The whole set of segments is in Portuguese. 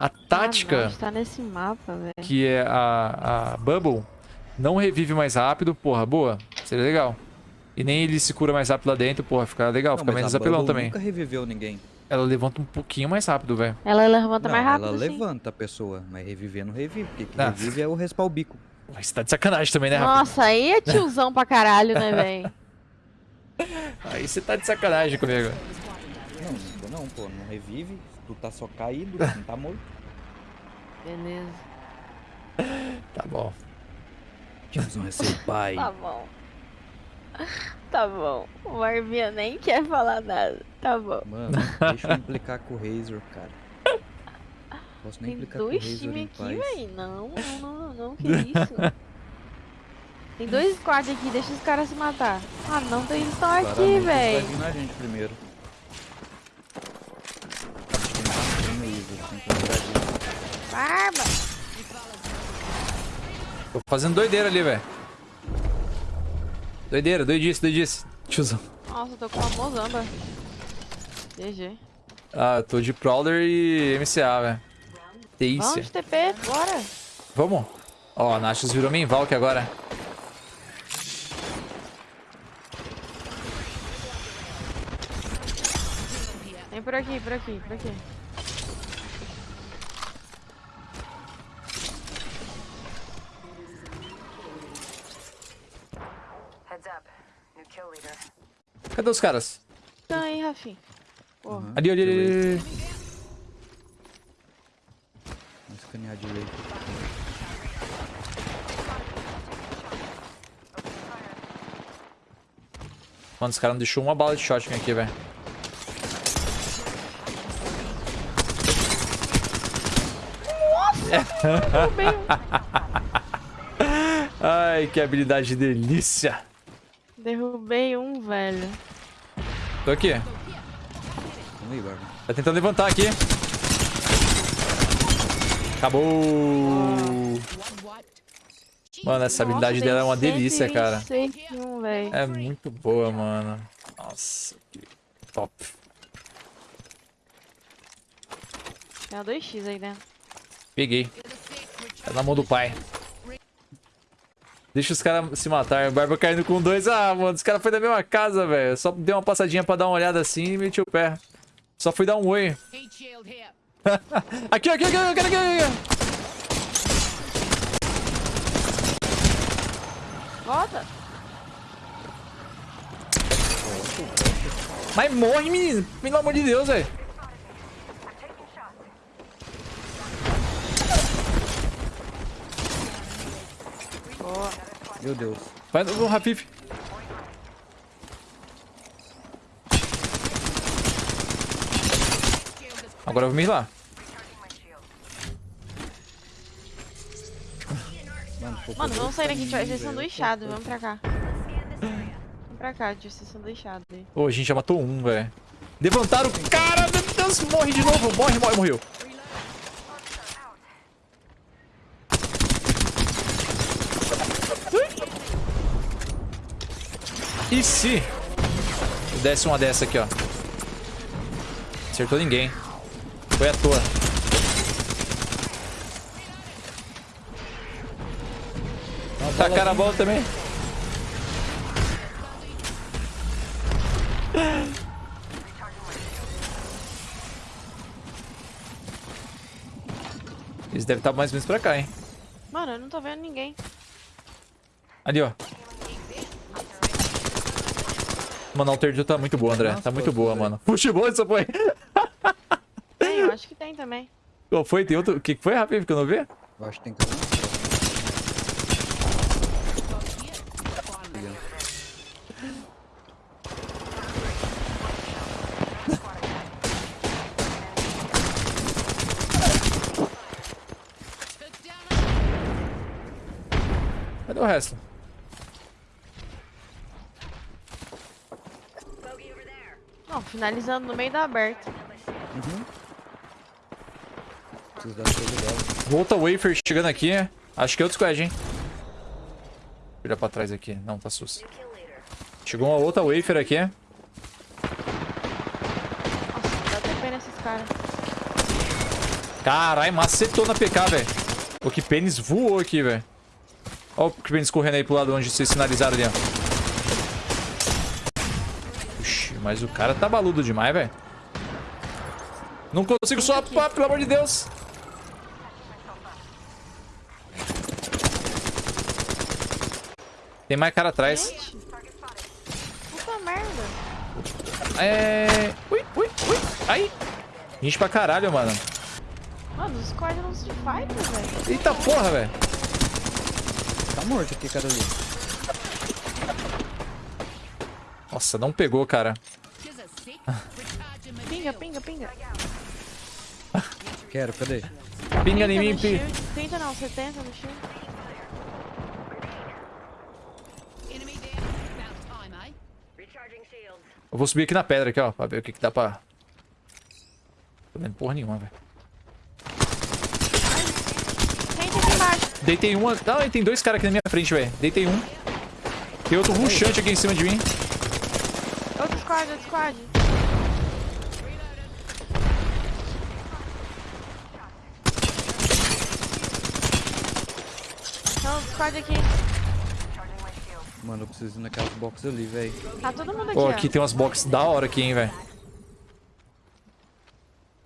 A tática, Ah, não, a gente tá nesse mapa, velho. que é a, a Bubble, não revive mais rápido. Porra, boa. Seria legal. E nem ele se cura mais rápido lá dentro. Porra, fica legal. Não, fica mas menos apelão também. nunca reviveu ninguém. Ela levanta um pouquinho mais rápido, velho. Ela levanta não, mais rápido, ela sim. levanta a pessoa, mas reviver não revive. Porque que Ah. revive é o respar o bico. Você tá de sacanagem também, né, Rafa? Nossa, aí é tiozão pra caralho, né, velho? Aí você tá de sacanagem comigo. Não, não, pô. Não revive. Tu tá só caído, não tá morto. Beleza. Tá bom. Tiozão é seu pai. Tá bom. Tá bom. O Marvinha nem quer falar nada. Tá bom. Mano, deixa eu implicar com o Razor, cara. Posso nem Tem implicar com o dois Razor times aqui, véi. Não, não, não, não, que isso? Tem dois squads aqui, deixa os caras se matar. Ah, não, eles estão aqui, véi. Vai vir na gente primeiro. Tem bastante Razor, tem que lembrar disso. Barba! Tô fazendo doideira ali, velho. Doideira, doidice, doidice. Tiozão. Nossa, eu tô com uma mozamba. GG. Ah, eu tô de Prowler e MCA, velho. Vamos Delícia. de TP, bora. Vamos? Ó, a Nashus virou main Valk agora. Vem por aqui, por aqui, por aqui. Cadê os caras? Então aí, Rafinha. Porra. Aham, Ali, ali, ali, ali, ali. Vamos escanear direito. Mano, os caras não deixou uma bala de shotgun aqui, velho. Ai, que habilidade delícia. Derrubei um, velho. Tô aqui. Tá tentando levantar aqui. Acabou. Mano, essa habilidade Nossa, dela é uma delícia, cara. 121, velho. É muito boa, mano. Nossa, que top. Tem uma 2x aí dentro. Peguei. Tá na mão do pai. Deixa os caras se matar. Barba caindo com dois. Ah, mano, os caras foi da mesma casa, velho. Só deu uma passadinha pra dar uma olhada assim e meti o pé. Só fui dar um oi. aqui, aqui, aqui, aqui, aqui, aqui. Volta! Mas morre, menino. Pelo amor de Deus, velho. Meu Deus. Vai no Rafif. Agora eu vou me ir lá. Mano, vamos sair daqui, a gente vai ser sanduichado. Vamos pra cá. Vamos pra cá, vai ser sanduichado aí. Ô, a gente já matou um, velho. Levantaram o cara, meu Deus, morre de novo. Morre, morre, morreu. E se eu desse uma dessa aqui, ó? Acertou ninguém. Foi à toa. Tacaram a bola também. Eles devem estar mais ou menos pra cá, hein? Mano, eu não tô vendo ninguém. Ali, ó. Mano, a Alter tá muito boa, André. Tá muito boa, mano. Puxa, boa essa foi. Tem, eu acho que tem também. Qual foi? Tem outro? O que foi, Rafa? Que eu não vi? Eu acho que tem que... Cadê o resto? Finalizando no meio da aberta. Uhum. Preciso dar. Volta Wafer chegando aqui. Acho que é outro squad, hein? Olha pra trás aqui. Não, tá sus. Chegou uma outra Wafer aqui. Nossa, dá TP nesses caras. Caralho, macetou na PK, velho. O que pênis voou aqui, velho. Olha o que pênis correndo aí pro lado onde vocês sinalizaram ali, ó. Mas o cara tá baludo demais, velho. Não consigo swapar, pelo amor de Deus. Tem mais cara atrás. Puta merda. É... Ui, ui, ui. Aí. Gente pra caralho, mano. Mano, os squad não se fight, velho. Eita porra, velho. Tá morto aqui, cara ali. Nossa, não pegou, cara. Pinga, pinga, pinga. Quero, cadê? Pinga em 30 mim, no pi. shield. 30 não, 70 no shield. Eu vou subir aqui na pedra, aqui, ó, pra ver o que, que dá pra... Tô vendo porra nenhuma, velho. 30 aqui embaixo. Deitei uma... Não, tem dois caras aqui na minha frente, velho. Deitei um. Tem outro rushante aqui em cima de mim. Outro squad, outro squad. Então, outro squad aqui. Mano, eu preciso ir naquelas boxes ali, velho. Tá todo mundo aqui, Pô, ó. aqui tem umas boxes da hora aqui, hein, velho.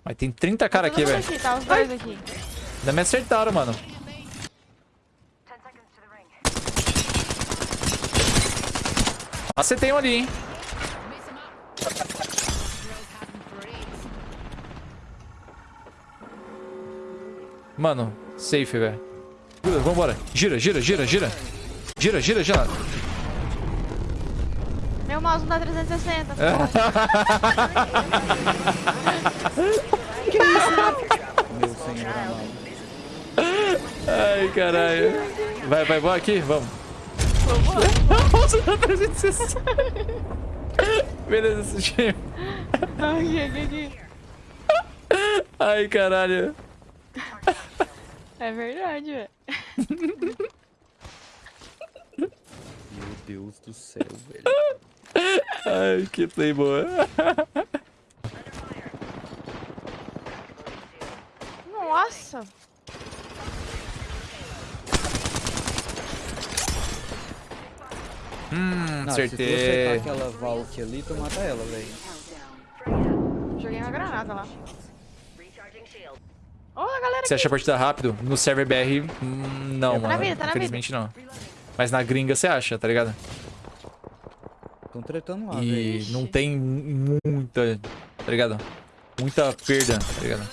Mas tem 30 cara Todo aqui, velho. tá os dois aqui. Ainda me acertaram, mano. 10 seconds to the ring. Acertei um ali, hein. Mano, safe, velho. Vambora. Gira, gira, gira, gira. Gira, gira, gira. Meu mouse não dá 360. Meu senhor. Ai, caralho. Vai, vai, vai aqui, vamos. Nossa, dá 360. Beleza, esse time. Ai, caralho. É verdade, velho. Meu Deus do céu, velho. Ai, que play boa. Nossa. Hum, Não, se tu acertei. acertar aquela Valk ali, tu mata ela, velho. Joguei uma granada lá. Você aqui. acha a partida rápido? No server BR, hum, não, na mano. vida, tá na Infelizmente não. Mas na gringa você acha, tá ligado? Tão tretando lá, E. Ixi. não tem muita, tá ligado? Muita perda, tá ligado?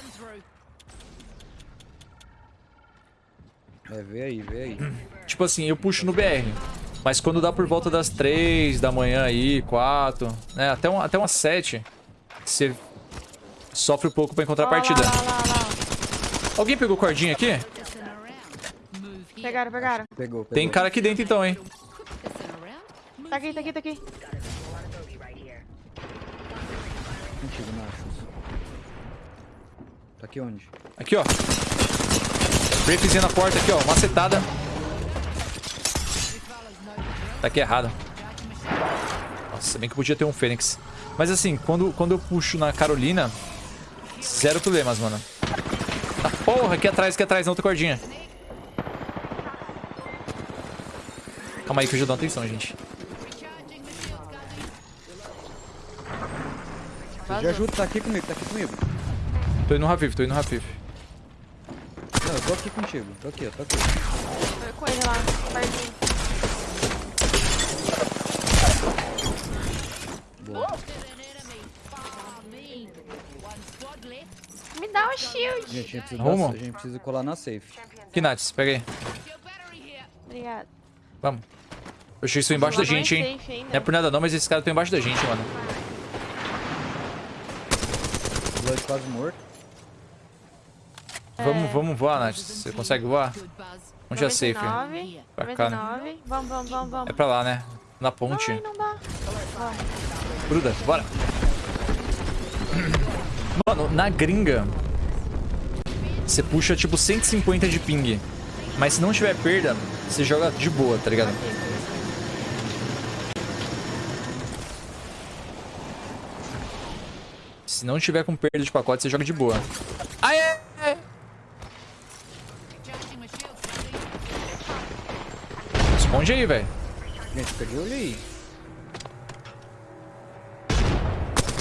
É, vê aí, vê aí. Tipo assim, eu puxo no BR. Mas quando dá por volta das 3 da manhã aí, 4, né? Até, um, até umas 7, você sofre um pouco pra encontrar a partida. Lá, lá, lá. Alguém pegou cordinha aqui? Pegaram, pegaram. Pegou, pegou. Tem cara aqui dentro então, hein? Tá aqui, tá aqui, tá aqui. Contigo, Nachos. Tá aqui onde? Aqui, ó. Breakzinha na porta aqui, ó. Macetada. Tá aqui errado. Nossa, bem que podia ter um Fênix. Mas assim, quando, quando eu puxo na Carolina, zero problemas, mano. Porra, aqui atrás, aqui atrás, na outra cordinha. Calma aí que eu já dou atenção, gente. De ajuda, tá aqui comigo, tá aqui comigo. Tô indo no Rafif, tô indo no Rafif. Não, eu tô aqui contigo. Tô aqui, tô aqui. Foi com ele lá, pertinho. Me dá um shield. Gente, a gente precisa, Rumo. a gente precisa colar na safe. Kinates, pega aí. Obrigado. Vamos. Eu achei isso embaixo da não é gente, hein? ainda. Não é por nada não, mas esses caras estão embaixo da gente, mano. Blood quase morto. Vamos, vamos voar, Nath. Você consegue voar? Onde é safe? 99, Pra cá, né? 99. Vamos, vamos, vamos, vamos. É pra lá, né? Na ponte. Ai, não dá. Gruda, bora. Mano, na gringa, você puxa tipo 150 de ping. Mas se não tiver perda, você joga de boa, tá ligado? Se não tiver com perda de pacote, você joga de boa. Aê! Responde aí, velho. Gente, perdi de aí.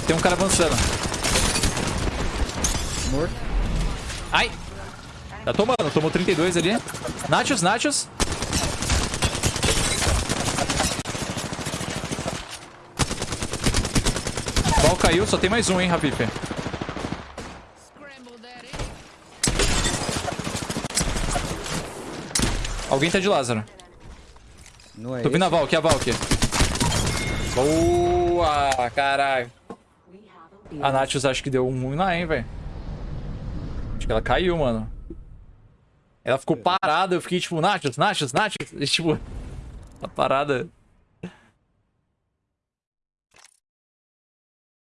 Tem um cara avançando. Morto. Ai! Tá tomando, tomou 32 ali. Nachos, Nachos. Bal caiu, só tem mais um, hein, Rapipe. Alguém tá de Lázaro. Não é Tô vindo a Valk, a Valk. Boa, caralho. A Nachos acho que deu um ruim lá, hein, velho. Que ela caiu, mano. Ela ficou parada, eu fiquei tipo, Nachos, Nachos, Nachos. E, tipo, a parada